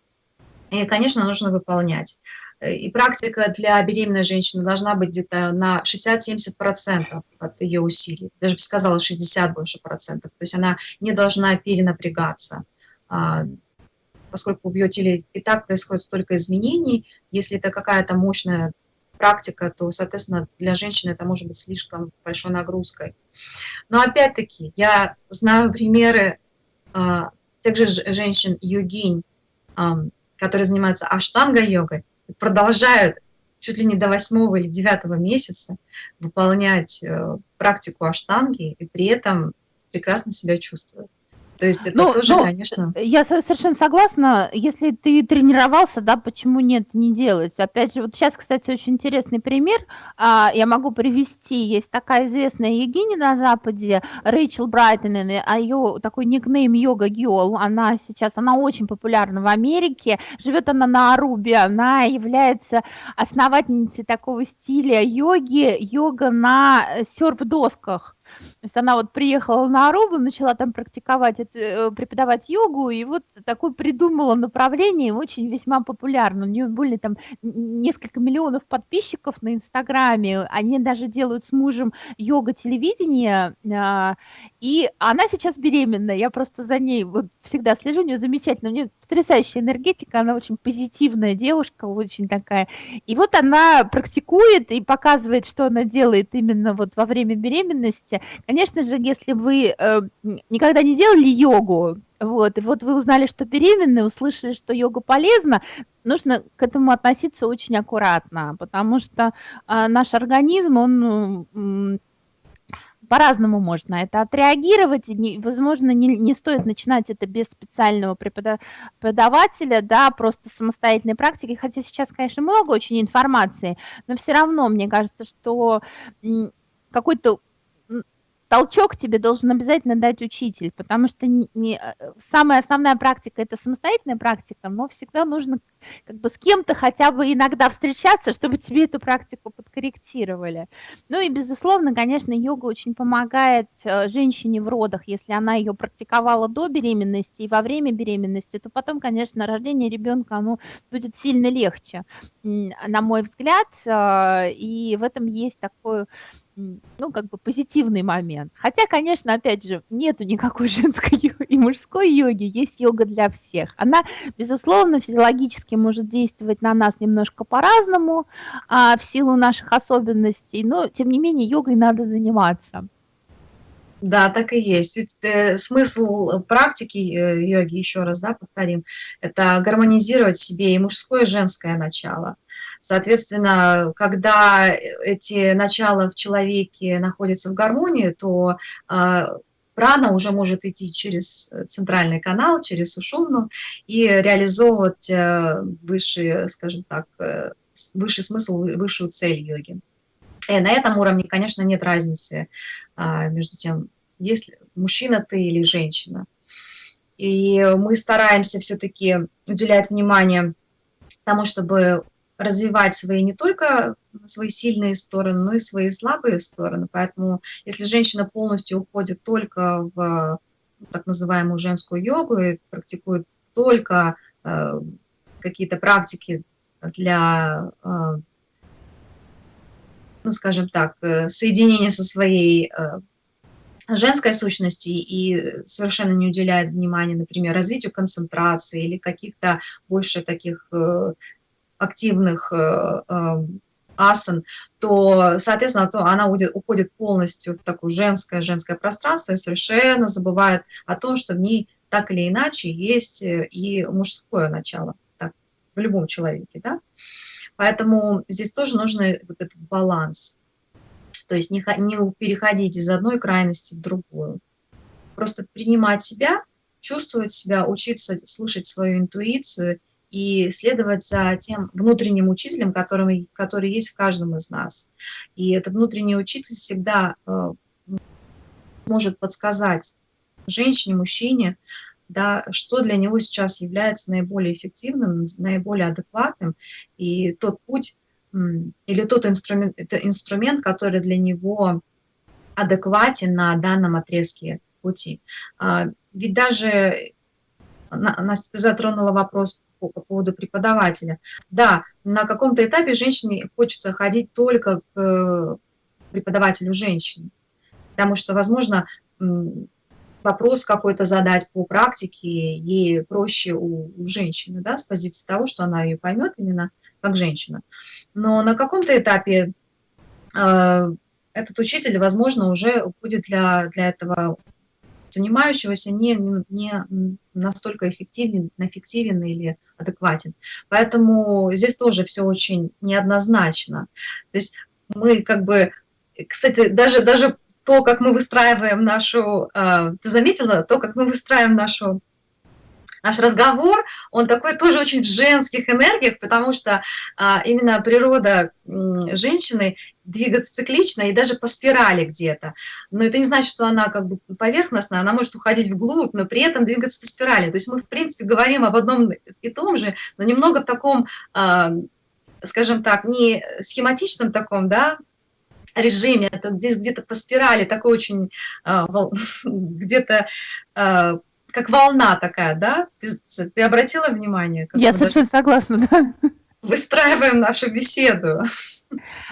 и, конечно, нужно выполнять. И практика для беременной женщины должна быть где-то на 60-70% от ее усилий. Даже бы сказала 60 больше процентов. То есть она не должна перенапрягаться а, поскольку в ее теле и так происходит столько изменений, если это какая-то мощная практика, то, соответственно, для женщины это может быть слишком большой нагрузкой. Но опять-таки, я знаю примеры а, тех же женщин йогинь, а, которые занимаются аштанга-йогой, продолжают чуть ли не до восьмого или девятого месяца выполнять э, практику аштанги и при этом прекрасно себя чувствуют. То есть это ну, тоже, ну, конечно... Я совершенно согласна. Если ты тренировался, да, почему нет, не делать? Опять же, вот сейчас, кстати, очень интересный пример. А, я могу привести. Есть такая известная Егиня на Западе, Рэйчел Брайтон, а ее такой никнейм Йога Гиол. Она сейчас, она очень популярна в Америке. Живет она на Арубе. Она является основательницей такого стиля йоги, йога на серф-досках. То есть она вот приехала на Арубу, начала там практиковать, э, преподавать йогу, и вот такое придумала направление, очень весьма популярно. У нее были там несколько миллионов подписчиков на Инстаграме, они даже делают с мужем йога-телевидение, а, и она сейчас беременна, я просто за ней вот всегда слежу, у нее замечательно, у нее потрясающая энергетика, она очень позитивная девушка, очень такая. И вот она практикует и показывает, что она делает именно вот во время беременности. Конечно же, если вы э, никогда не делали йогу, вот, и вот вы узнали, что беременны, услышали, что йога полезна, нужно к этому относиться очень аккуратно, потому что э, наш организм, он э, по-разному можно это отреагировать, и не, возможно, не, не стоит начинать это без специального преподавателя, да, просто самостоятельной практики, хотя сейчас, конечно, много очень информации, но все равно, мне кажется, что какой-то толчок тебе должен обязательно дать учитель, потому что не, не, э, самая основная практика – это самостоятельная практика, но всегда нужно как бы с кем-то хотя бы иногда встречаться, чтобы тебе эту практику подкорректировали. Ну и, безусловно, конечно, йога очень помогает э, женщине в родах, если она ее практиковала до беременности и во время беременности, то потом, конечно, рождение ребенка оно будет сильно легче, на мой взгляд, э, и в этом есть такой ну, как бы позитивный момент. Хотя, конечно, опять же, нету никакой [laughs] женской и мужской йоги, есть йога для всех. Она, безусловно, физиологически может действовать на нас немножко по-разному, а, в силу наших особенностей, но, тем не менее, йогой надо заниматься. Да, так и есть. Ведь э, смысл практики э, йоги, еще раз да, повторим, это гармонизировать себе и мужское, и женское начало. Соответственно, когда эти начала в человеке находятся в гармонии, то э, прана уже может идти через центральный канал, через сушумну и реализовывать э, высший, скажем так, э, высший смысл, высшую цель йоги. И на этом уровне, конечно, нет разницы а, между тем, есть мужчина ты или женщина. И мы стараемся все-таки уделять внимание тому, чтобы развивать свои не только свои сильные стороны, но и свои слабые стороны. Поэтому если женщина полностью уходит только в так называемую женскую йогу и практикует только э, какие-то практики для э, ну, скажем так, э, соединение со своей э, женской сущностью и совершенно не уделяет внимания, например, развитию концентрации или каких-то больше таких э, активных асан, то, соответственно, то она уходит полностью в такое женское, женское пространство и совершенно забывает о том, что в ней так или иначе есть и мужское начало так, в любом человеке. Да? Поэтому здесь тоже нужен вот этот баланс. То есть не, не переходить из одной крайности в другую. Просто принимать себя, чувствовать себя, учиться слышать свою интуицию и следовать за тем внутренним учителем, который, который есть в каждом из нас. И этот внутренний учитель всегда э, может подсказать женщине, мужчине, да, что для него сейчас является наиболее эффективным, наиболее адекватным, и тот путь или тот инструмент, это инструмент, который для него адекватен на данном отрезке пути. А, ведь даже нас затронула вопрос по, по поводу преподавателя. Да, на каком-то этапе женщине хочется ходить только к преподавателю женщины, потому что, возможно, вопрос какой-то задать по практике, ей проще у, у женщины, да, с позиции того, что она ее поймет именно как женщина. Но на каком-то этапе э, этот учитель, возможно, уже будет для, для этого занимающегося не, не настолько эффективен, эффективен или адекватен. Поэтому здесь тоже все очень неоднозначно. То есть мы как бы, кстати, даже, даже то, как мы выстраиваем нашу, а, ты заметила, то, как мы выстраиваем нашу наш разговор, он такой тоже очень в женских энергиях, потому что а, именно природа женщины двигаться циклично и даже по спирали где-то. Но это не значит, что она как бы поверхностная, она может уходить вглубь, но при этом двигаться по спирали. То есть мы, в принципе, говорим об одном и том же, но немного в таком, а, скажем так, не схематичном таком, да, режиме, это здесь где-то по спирали, такой очень, а, [laughs] где-то а, как волна такая, да? Ты, ты обратила внимание? Я совершенно согласна, да. [laughs] Выстраиваем нашу беседу.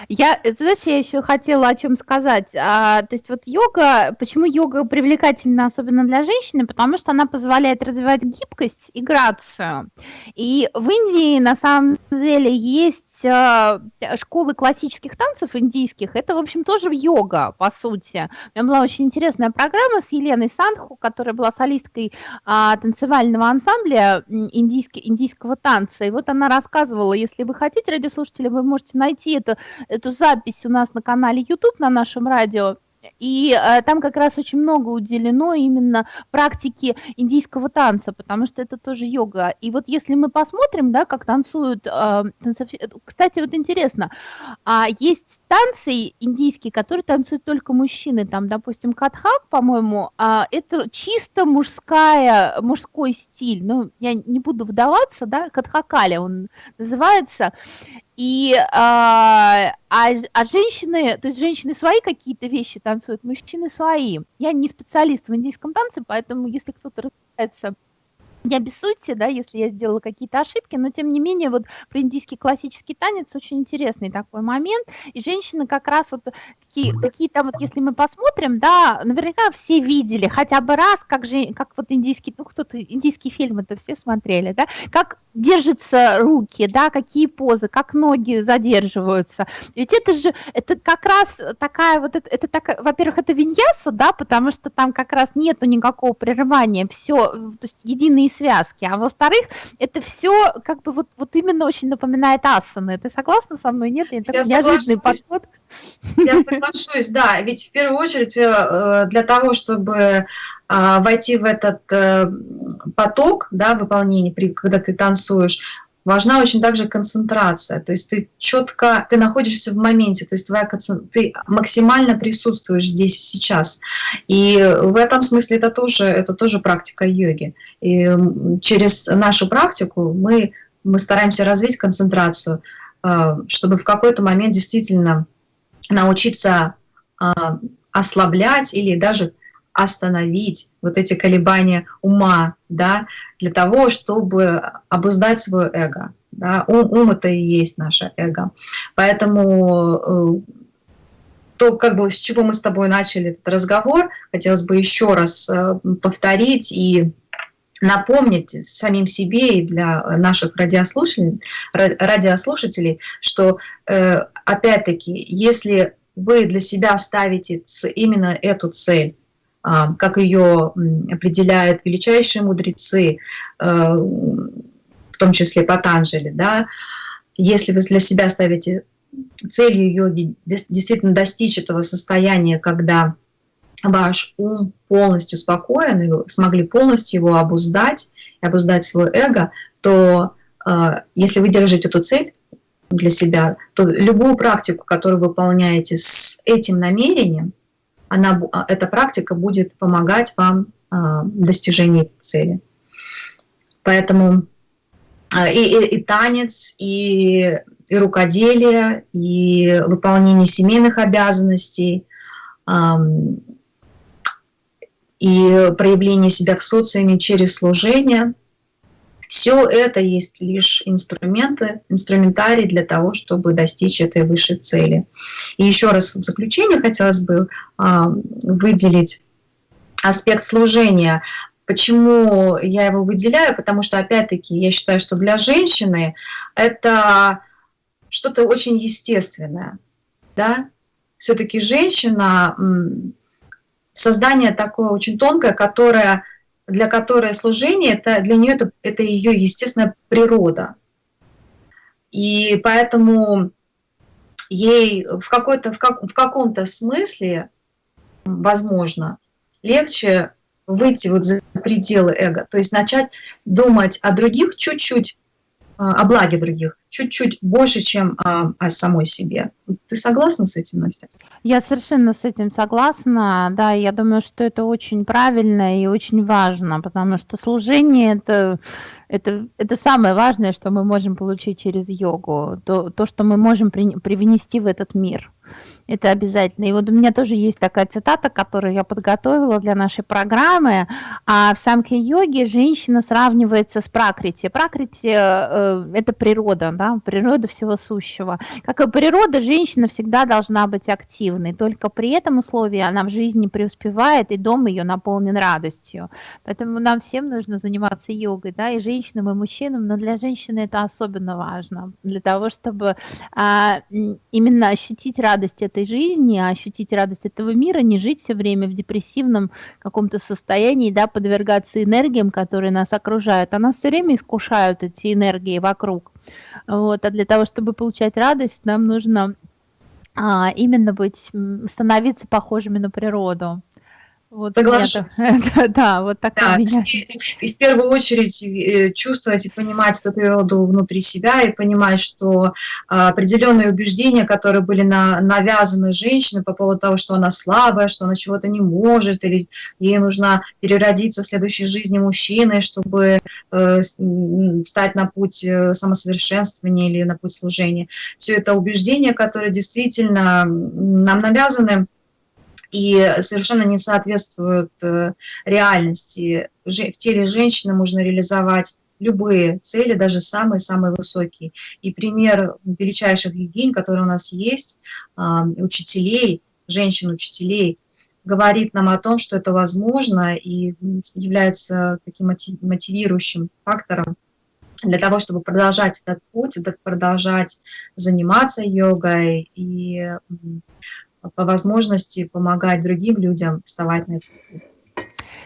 Я, знаешь, я еще хотела о чем сказать. А, то есть вот йога, почему йога привлекательна, особенно для женщины, потому что она позволяет развивать гибкость и грацию. И в Индии на самом деле есть школы классических танцев индийских, это, в общем, тоже йога, по сути. У меня была очень интересная программа с Еленой Санху, которая была солисткой а, танцевального ансамбля индийский, индийского танца. И вот она рассказывала, если вы хотите, радиослушатели, вы можете найти это, эту запись у нас на канале YouTube, на нашем радио, и э, там как раз очень много уделено именно практике индийского танца, потому что это тоже йога. И вот если мы посмотрим, да, как танцуют, э, танцов... кстати, вот интересно, а есть танцы индийские, которые танцуют только мужчины, там, допустим, катхак, по-моему, а это чисто мужская, мужской стиль, ну, я не буду вдаваться, да, катхакали он называется, и а, а, а женщины, то есть женщины свои какие-то вещи танцуют, мужчины свои. Я не специалист в индийском танце, поэтому если кто-то разбирается не обессудьте, да, если я сделала какие-то ошибки, но тем не менее вот про индийский классический танец очень интересный такой момент, и женщины как раз вот какие, какие там вот, если мы посмотрим, да, наверняка все видели хотя бы раз, как же, как вот индийский, ну кто-то, индийские фильмы-то все смотрели, да, как держатся руки, да, какие позы, как ноги задерживаются. Ведь это же, это как раз такая вот, это, это так, во-первых, это виньяса, да, потому что там как раз нету никакого прерывания, все, то есть единые связки, а во-вторых, это все как бы вот, вот именно очень напоминает асаны. Ты согласна со мной? Нет? Это Я неожиданный подход. Я соглашусь, да, ведь в первую очередь э, для того, чтобы войти в этот э, поток да, выполнения, когда ты танцуешь, важна очень также концентрация, то есть ты четко, ты находишься в моменте, то есть твоя, ты максимально присутствуешь здесь и сейчас. И в этом смысле это тоже, это тоже практика йоги. И через нашу практику мы, мы стараемся развить концентрацию, э, чтобы в какой-то момент действительно научиться а, ослаблять или даже остановить вот эти колебания ума, да, для того, чтобы обуздать свое эго. Да. Ум, ум это и есть наше эго. Поэтому э, то, как бы, с чего мы с тобой начали этот разговор, хотелось бы еще раз э, повторить и напомнить самим себе и для наших радиослушателей, радиослушателей что э, опять-таки, если вы для себя ставите именно эту цель, как ее определяют величайшие мудрецы, э, в том числе Патанджели, да, если вы для себя ставите целью йоги действительно достичь этого состояния, когда ваш ум полностью спокоен, и вы смогли полностью его обуздать, и обуздать свое эго, то э, если вы держите эту цель для себя, то любую практику, которую вы выполняете с этим намерением, она, а, эта практика будет помогать вам э, в достижении цели. Поэтому э, и, и, и танец, и, и рукоделие, и выполнение семейных обязанностей, и проявление себя в социуме через служение. Все это есть лишь инструменты, инструментарий для того, чтобы достичь этой высшей цели. И еще раз в заключение хотелось бы а, выделить аспект служения. Почему я его выделяю? Потому что, опять-таки, я считаю, что для женщины это что-то очень естественное. Да? Все-таки женщина создание такое очень тонкое, которое, для которой служение, это, для нее это, это ее естественная природа. И поэтому ей в, какой-то, в, как, в каком-то смысле, возможно, легче выйти вот за пределы эго, то есть начать думать о других чуть-чуть, о благе других, чуть-чуть больше, чем о, о самой себе. Ты согласна с этим, Настя? Я совершенно с этим согласна. Да, я думаю, что это очень правильно и очень важно, потому что служение это, это, это самое важное, что мы можем получить через йогу, то, то что мы можем при, привнести в этот мир. Это обязательно. И вот у меня тоже есть такая цитата, которую я подготовила для нашей программы. А в самке-йоге женщина сравнивается с пракрити. Пракрити э, – это природа, да, природа всего сущего. Как и природа, женщина всегда должна быть активной. Только при этом условии она в жизни преуспевает, и дом ее наполнен радостью. Поэтому нам всем нужно заниматься йогой, да, и женщинам, и мужчинам, но для женщины это особенно важно, для того, чтобы а, именно ощутить радость этой жизни, а ощутить радость этого мира, не жить все время в депрессивном каком-то состоянии, да, подвергаться энергиям, которые нас окружают. А нас все время искушают эти энергии вокруг. Вот, а для того, чтобы получать радость, нам нужно а, именно быть, становиться похожими на природу. Вот Соглашусь. да, [laughs] да, вот такая да, меня. И, и в первую очередь э, чувствовать и понимать эту природу внутри себя и понимать, что а, определенные убеждения, которые были на, навязаны женщине по поводу того, что она слабая, что она чего-то не может, или ей нужно переродиться в следующей жизни мужчиной, чтобы э, встать на путь э, самосовершенствования или на путь служения. Все это убеждения, которые действительно нам навязаны, и совершенно не соответствуют э, реальности. В теле женщины можно реализовать любые цели, даже самые-самые высокие. И пример величайших гигинь, которые у нас есть, учителей, женщин-учителей, говорит нам о том, что это возможно и является таким мотивирующим фактором для того, чтобы продолжать этот путь, продолжать заниматься йогой и по возможности помогать другим людям вставать на этот путь.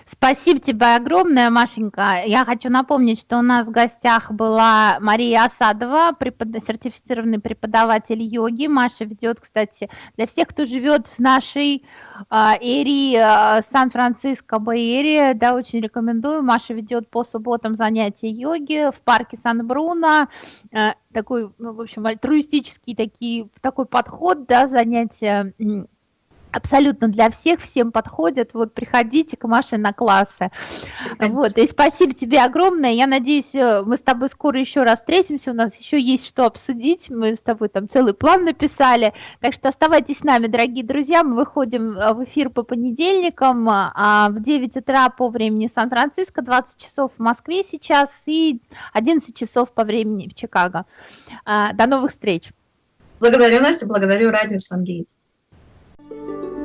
Спасибо тебе огромное, Машенька. Я хочу напомнить, что у нас в гостях была Мария Осадова, препод... сертифицированный преподаватель йоги. Маша ведет, кстати, для всех, кто живет в нашей э, эрии э, Сан-Франциско, Бэйерия, да, очень рекомендую. Маша ведет по субботам занятия йоги в парке Сан-Бруно. Э, такой, ну, в общем, альтруистический такие, такой подход, да, занятия абсолютно для всех, всем подходят. Вот приходите к Маше на классы. Вот, и спасибо тебе огромное. Я надеюсь, э, мы с тобой скоро еще раз встретимся. У нас еще есть что обсудить. Мы с тобой там целый план написали. Так что оставайтесь с нами, дорогие друзья. Мы выходим э, в эфир по понедельникам а в 9 утра по времени Сан-Франциско, 20 часов в Москве сейчас и 11 часов по времени в Чикаго. А, до новых встреч. Благодарю, Настя, благодарю радио Сангейтс. Thank you.